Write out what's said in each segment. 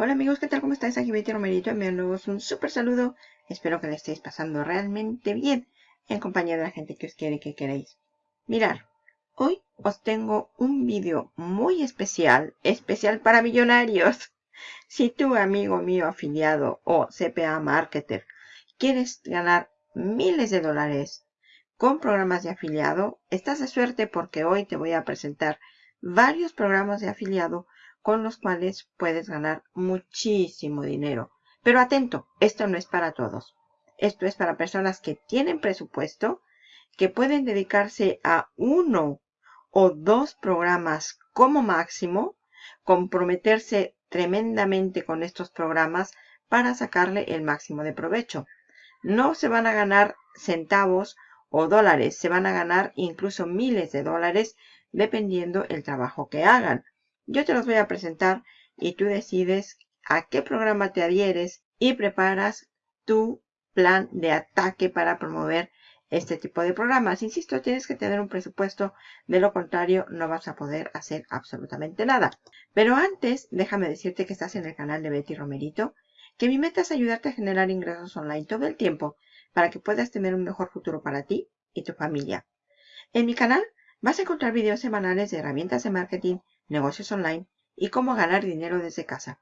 Hola amigos, ¿qué tal? ¿Cómo estáis? Aquí Betty Romerito enviándoos un súper saludo. Espero que le estéis pasando realmente bien en compañía de la gente que os quiere y que queréis. Mirad, hoy os tengo un vídeo muy especial, especial para millonarios. Si tú, amigo mío afiliado o CPA marketer, quieres ganar miles de dólares con programas de afiliado, estás de suerte porque hoy te voy a presentar varios programas de afiliado con los cuales puedes ganar muchísimo dinero. Pero atento, esto no es para todos. Esto es para personas que tienen presupuesto, que pueden dedicarse a uno o dos programas como máximo, comprometerse tremendamente con estos programas para sacarle el máximo de provecho. No se van a ganar centavos o dólares, se van a ganar incluso miles de dólares dependiendo el trabajo que hagan. Yo te los voy a presentar y tú decides a qué programa te adhieres y preparas tu plan de ataque para promover este tipo de programas. Insisto, tienes que tener un presupuesto, de lo contrario no vas a poder hacer absolutamente nada. Pero antes, déjame decirte que estás en el canal de Betty Romerito, que mi meta es ayudarte a generar ingresos online todo el tiempo para que puedas tener un mejor futuro para ti y tu familia. En mi canal vas a encontrar videos semanales de herramientas de marketing, negocios online y cómo ganar dinero desde casa.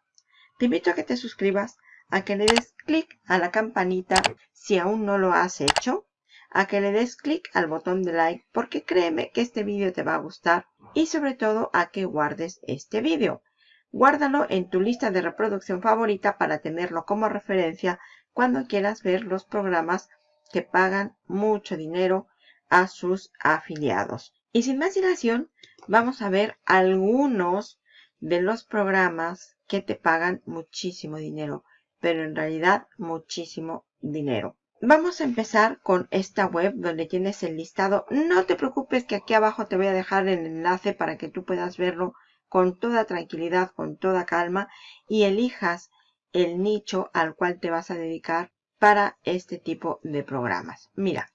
Te invito a que te suscribas, a que le des clic a la campanita si aún no lo has hecho, a que le des clic al botón de like porque créeme que este vídeo te va a gustar y sobre todo a que guardes este vídeo. Guárdalo en tu lista de reproducción favorita para tenerlo como referencia cuando quieras ver los programas que pagan mucho dinero a sus afiliados. Y sin más dilación, vamos a ver algunos de los programas que te pagan muchísimo dinero, pero en realidad muchísimo dinero. Vamos a empezar con esta web donde tienes el listado. No te preocupes que aquí abajo te voy a dejar el enlace para que tú puedas verlo con toda tranquilidad, con toda calma y elijas el nicho al cual te vas a dedicar para este tipo de programas. Mira,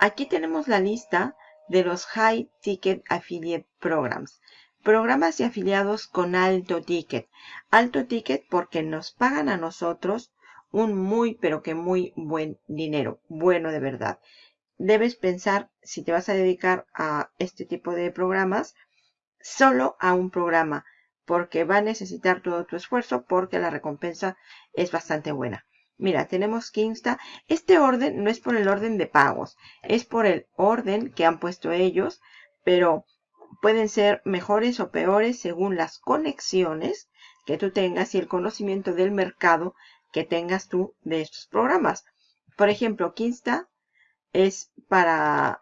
Aquí tenemos la lista de los High Ticket Affiliate Programs. Programas de afiliados con alto ticket. Alto ticket porque nos pagan a nosotros un muy pero que muy buen dinero. Bueno de verdad. Debes pensar si te vas a dedicar a este tipo de programas solo a un programa porque va a necesitar todo tu esfuerzo porque la recompensa es bastante buena. Mira, tenemos que Insta. Este orden no es por el orden de pagos, es por el orden que han puesto ellos, pero pueden ser mejores o peores según las conexiones que tú tengas y el conocimiento del mercado que tengas tú de estos programas. Por ejemplo, Kinsta es para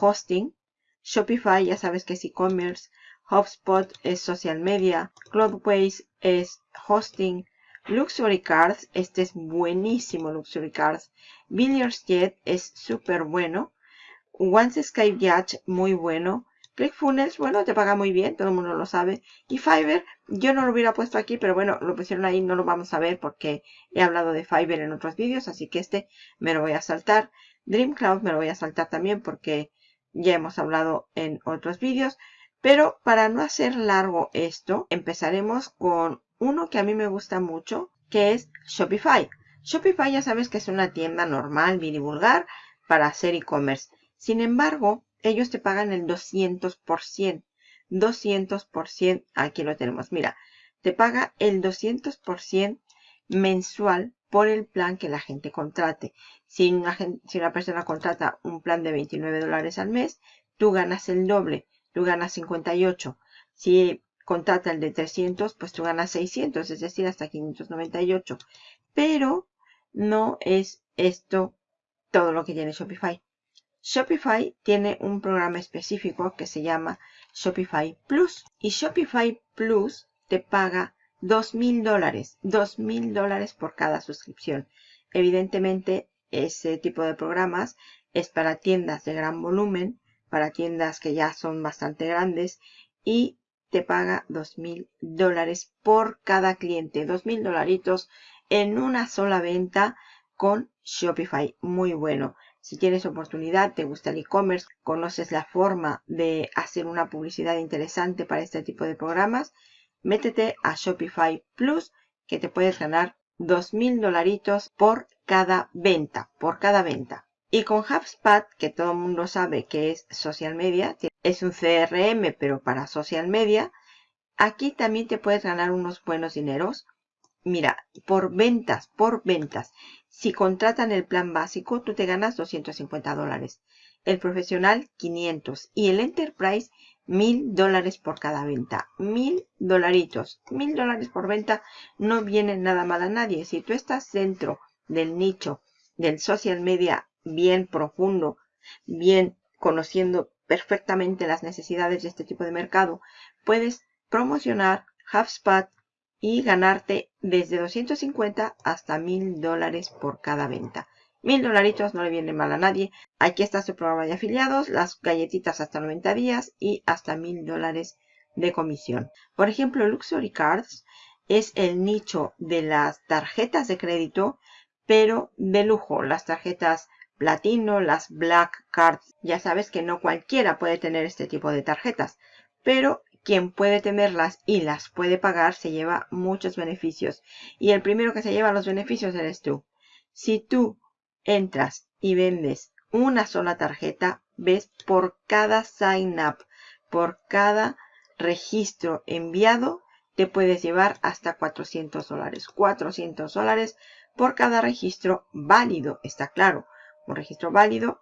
hosting, Shopify ya sabes que es e-commerce, HubSpot es social media, Cloudways es hosting, Luxury Cards, este es buenísimo Luxury Cards. Billiards Jet es súper bueno. Once Skype Yacht, muy bueno. ClickFunnels, bueno, te paga muy bien, todo el mundo lo sabe. Y Fiverr, yo no lo hubiera puesto aquí, pero bueno, lo pusieron ahí, no lo vamos a ver porque he hablado de Fiverr en otros vídeos, así que este me lo voy a saltar. DreamCloud me lo voy a saltar también porque ya hemos hablado en otros vídeos. Pero para no hacer largo esto, empezaremos con uno que a mí me gusta mucho, que es Shopify. Shopify ya sabes que es una tienda normal, bien vulgar, para hacer e-commerce. Sin embargo, ellos te pagan el 200%. 200%, aquí lo tenemos. Mira, te paga el 200% mensual por el plan que la gente contrate. Si una, si una persona contrata un plan de 29 dólares al mes, tú ganas el doble, tú ganas 58. Si contrata el de 300, pues tú ganas 600, es decir, hasta 598. Pero no es esto todo lo que tiene Shopify. Shopify tiene un programa específico que se llama Shopify Plus. Y Shopify Plus te paga $2,000 dólares. $2,000 dólares por cada suscripción. Evidentemente, ese tipo de programas es para tiendas de gran volumen, para tiendas que ya son bastante grandes y te paga dos mil dólares por cada cliente. Dos mil dolaritos en una sola venta con Shopify. Muy bueno. Si tienes oportunidad, te gusta el e-commerce, conoces la forma de hacer una publicidad interesante para este tipo de programas, métete a Shopify Plus que te puedes ganar 2.000 dolaritos por cada venta, por cada venta. Y con HubSpot, que todo el mundo sabe que es social media, es un CRM pero para social media, aquí también te puedes ganar unos buenos dineros. Mira, por ventas, por ventas. Si contratan el plan básico, tú te ganas 250 dólares. El profesional, 500. Y el enterprise, 1000 dólares por cada venta. 1000 dolaritos. 1000 dólares por venta no viene nada mal a nadie. Si tú estás dentro del nicho del social media bien profundo, bien conociendo perfectamente las necesidades de este tipo de mercado, puedes promocionar HubSpot y ganarte desde 250 hasta 1000 dólares por cada venta. Mil dolaritos no le viene mal a nadie. Aquí está su programa de afiliados, las galletitas hasta 90 días y hasta mil dólares de comisión. Por ejemplo, Luxury Cards es el nicho de las tarjetas de crédito, pero de lujo. Las tarjetas platino, las black cards. Ya sabes que no cualquiera puede tener este tipo de tarjetas, pero quien puede tenerlas y las puede pagar se lleva muchos beneficios. Y el primero que se lleva los beneficios eres tú. Si tú entras y vendes una sola tarjeta, ves por cada sign up, por cada registro enviado, te puedes llevar hasta 400 dólares. 400 dólares por cada registro válido, está claro. Un registro válido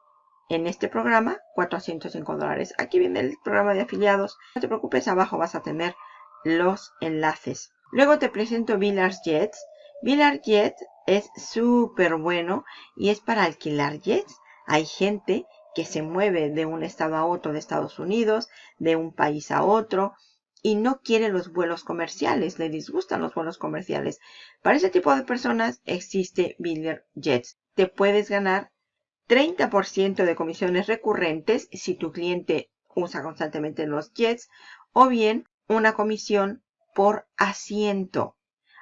en este programa, 405 dólares. Aquí viene el programa de afiliados. No te preocupes, abajo vas a tener los enlaces. Luego te presento Villars Jets. Villars Jets es súper bueno y es para alquilar jets. Hay gente que se mueve de un estado a otro de Estados Unidos, de un país a otro, y no quiere los vuelos comerciales, le disgustan los vuelos comerciales. Para ese tipo de personas existe Biller Jets. Te puedes ganar 30% de comisiones recurrentes si tu cliente usa constantemente los jets o bien una comisión por asiento.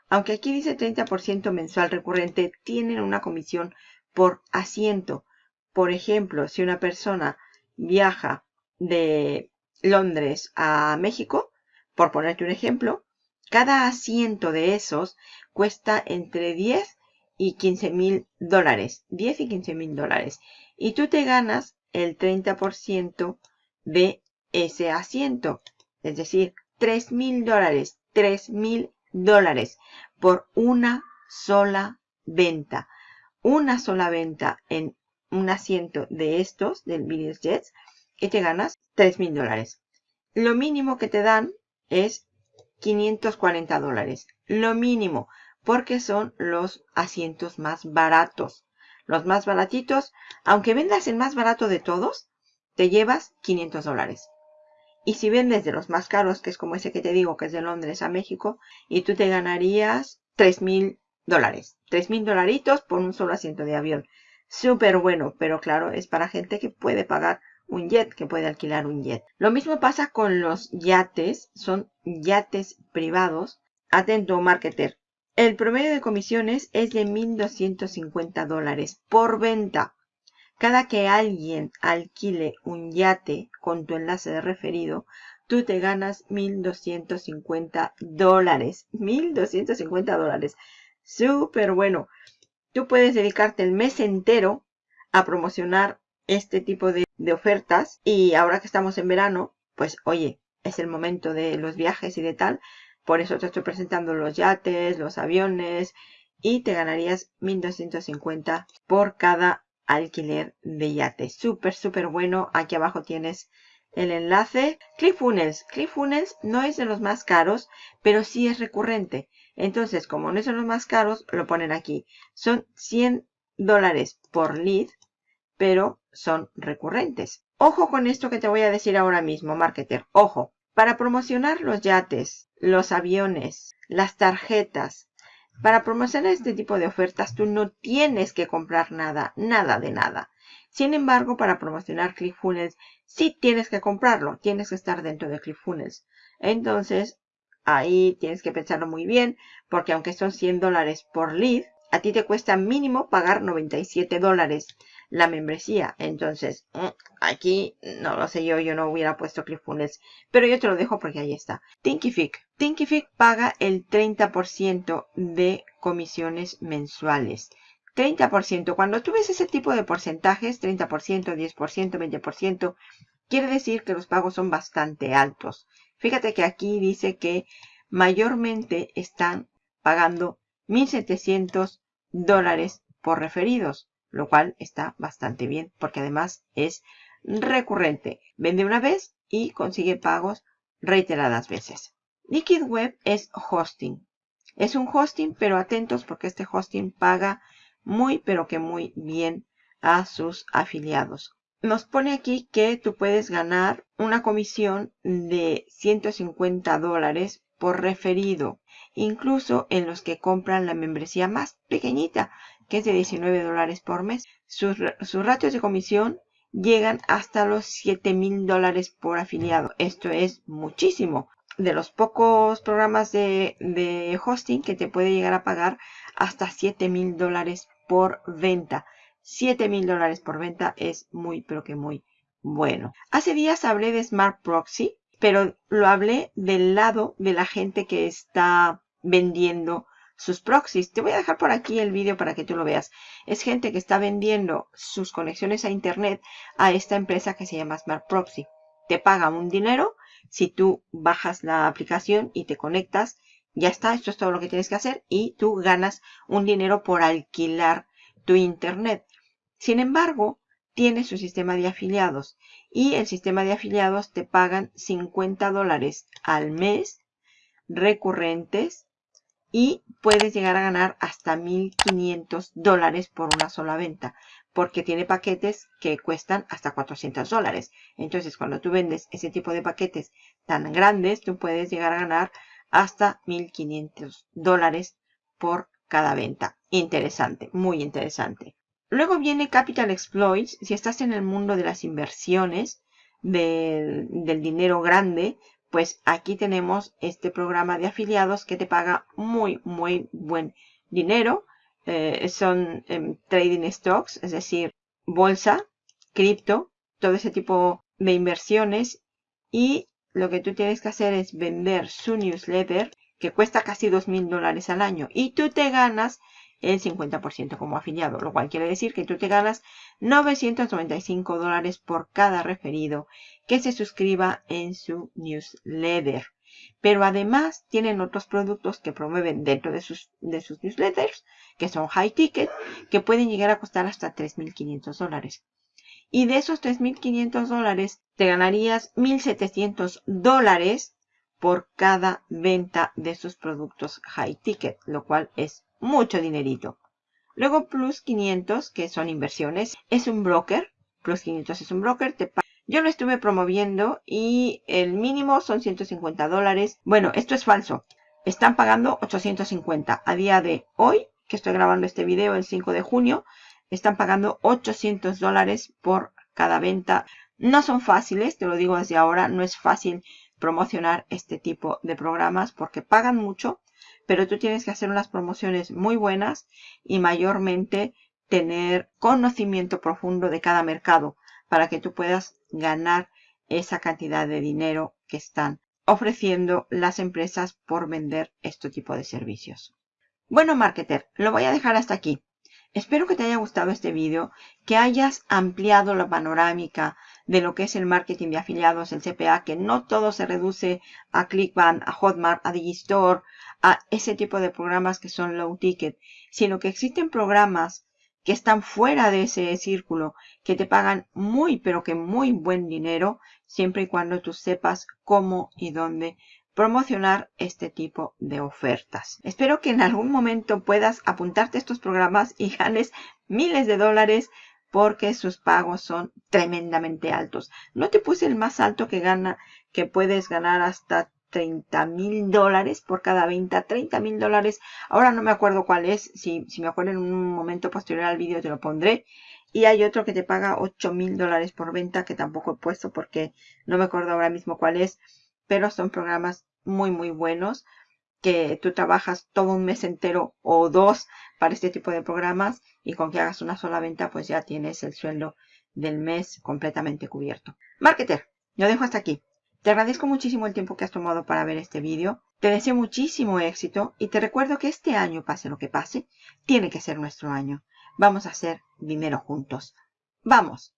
Aunque aquí dice 30% mensual recurrente, tienen una comisión por asiento. Por ejemplo, si una persona viaja de Londres a México, por ponerte un ejemplo, cada asiento de esos cuesta entre 10 y 15 mil dólares. 10 y 15 mil dólares. Y tú te ganas el 30% de ese asiento. Es decir, 3 mil dólares. 3 mil dólares por una sola venta. Una sola venta en un asiento de estos, del Business Jets, y te ganas 3 mil dólares. Lo mínimo que te dan es 540 dólares. Lo mínimo porque son los asientos más baratos. Los más baratitos, aunque vendas el más barato de todos, te llevas 500 dólares. Y si vendes de los más caros, que es como ese que te digo, que es de Londres a México, y tú te ganarías 3 mil dólares. 3 mil dolaritos por un solo asiento de avión. Súper bueno, pero claro, es para gente que puede pagar un jet, que puede alquilar un jet. Lo mismo pasa con los yates, son yates privados. Atento, marketer. El promedio de comisiones es de 1.250 dólares por venta. Cada que alguien alquile un yate con tu enlace de referido, tú te ganas 1.250 dólares. 1.250 dólares. Súper bueno. Tú puedes dedicarte el mes entero a promocionar este tipo de, de ofertas. Y ahora que estamos en verano, pues oye, es el momento de los viajes y de tal. Por eso te estoy presentando los yates, los aviones y te ganarías 1250 por cada alquiler de yate. Súper, súper bueno. Aquí abajo tienes el enlace. ClickFunnels. ClickFunnels no es de los más caros, pero sí es recurrente. Entonces, como no es de los más caros, lo ponen aquí. Son 100 dólares por lead, pero son recurrentes. Ojo con esto que te voy a decir ahora mismo, marketer. Ojo. Para promocionar los yates, los aviones, las tarjetas, para promocionar este tipo de ofertas tú no tienes que comprar nada, nada de nada. Sin embargo, para promocionar ClickFunnels sí tienes que comprarlo, tienes que estar dentro de ClickFunnels. Entonces, ahí tienes que pensarlo muy bien, porque aunque son 100 dólares por lead, a ti te cuesta mínimo pagar 97 dólares. La membresía. Entonces, mm, aquí no lo sé yo, yo no hubiera puesto ClickFunnels, pero yo te lo dejo porque ahí está. Thinkific. Thinkific paga el 30% de comisiones mensuales. 30%. Cuando tú ves ese tipo de porcentajes, 30%, 10%, 20%, quiere decir que los pagos son bastante altos. Fíjate que aquí dice que mayormente están pagando 1.700 dólares por referidos, lo cual está bastante bien porque además es recurrente. Vende una vez y consigue pagos reiteradas veces. Liquid Web es hosting. Es un hosting, pero atentos porque este hosting paga muy, pero que muy bien a sus afiliados. Nos pone aquí que tú puedes ganar una comisión de 150 dólares por referido, incluso en los que compran la membresía más pequeñita, que es de 19 dólares por mes. Sus, ratios de comisión llegan hasta los 7 mil dólares por afiliado. Esto es muchísimo. De los pocos programas de, de hosting que te puede llegar a pagar hasta 7 mil dólares por venta. 7 mil dólares por venta es muy, pero que muy bueno. Hace días hablé de Smart Proxy, pero lo hablé del lado de la gente que está vendiendo sus proxies. Te voy a dejar por aquí el vídeo para que tú lo veas. Es gente que está vendiendo sus conexiones a internet a esta empresa que se llama Smart Proxy. Te paga un dinero si tú bajas la aplicación y te conectas. Ya está, esto es todo lo que tienes que hacer y tú ganas un dinero por alquilar tu internet. Sin embargo, tiene su sistema de afiliados y el sistema de afiliados te pagan 50 dólares al mes recurrentes y puedes llegar a ganar hasta 1500 dólares por una sola venta porque tiene paquetes que cuestan hasta 400 dólares. Entonces, cuando tú vendes ese tipo de paquetes tan grandes, tú puedes llegar a ganar hasta 1500 dólares por cada venta. Interesante, muy interesante. Luego viene Capital Exploits. Si estás en el mundo de las inversiones, del, dinero grande, pues aquí tenemos este programa de afiliados que te paga muy, muy buen dinero. Eh, son em, trading stocks, es decir, bolsa, cripto, todo ese tipo de inversiones. Y lo que tú tienes que hacer es vender su newsletter, que cuesta casi dos mil dólares al año. Y tú te ganas el 50% como afiliado, lo cual quiere decir que tú te ganas 995 dólares por cada referido que se suscriba en su newsletter. Pero además tienen otros productos que promueven dentro de sus, de sus newsletters, que son high ticket, que pueden llegar a costar hasta 3.500 dólares. Y de esos 3.500 dólares te ganarías 1.700 dólares por cada venta de sus productos high ticket, lo cual es mucho dinerito. Luego Plus 500, que son inversiones, es un broker. Plus 500 es un broker. Te Yo lo estuve promoviendo y el mínimo son 150 dólares. Bueno, esto es falso. Están pagando 850. A día de hoy, que estoy grabando este video el 5 de junio, están pagando 800 dólares por cada venta. No son fáciles, te lo digo desde ahora, no es fácil promocionar este tipo de programas porque pagan mucho pero tú tienes que hacer unas promociones muy buenas y mayormente tener conocimiento profundo de cada mercado para que tú puedas ganar esa cantidad de dinero que están ofreciendo las empresas por vender este tipo de servicios. Bueno, marketer, lo voy a dejar hasta aquí. Espero que te haya gustado este vídeo, que hayas ampliado la panorámica de lo que es el marketing de afiliados, el CPA, que no todo se reduce a ClickBank, a Hotmart, a Digistore, a ese tipo de programas que son low ticket, sino que existen programas que están fuera de ese círculo, que te pagan muy, pero que muy buen dinero, siempre y cuando tú sepas cómo y dónde promocionar este tipo de ofertas. Espero que en algún momento puedas apuntarte a estos programas y ganes miles de dólares porque sus pagos son tremendamente altos. No te puse el más alto que gana, que puedes ganar hasta 30 mil dólares por cada venta, 30 mil dólares. Ahora no me acuerdo cuál es, si, me acuerdo en un momento posterior al vídeo te lo pondré. Y hay otro que te paga 8 mil dólares por venta que tampoco he puesto porque no me acuerdo ahora mismo cuál es pero son programas muy muy buenos que tú trabajas todo un mes entero o dos para este tipo de programas y con que hagas una sola venta pues ya tienes el sueldo del mes completamente cubierto. Marketer, lo dejo hasta aquí. Te agradezco muchísimo el tiempo que has tomado para ver este vídeo. Te deseo muchísimo éxito y te recuerdo que este año, pase lo que pase, tiene que ser nuestro año. Vamos a hacer dinero juntos. ¡Vamos!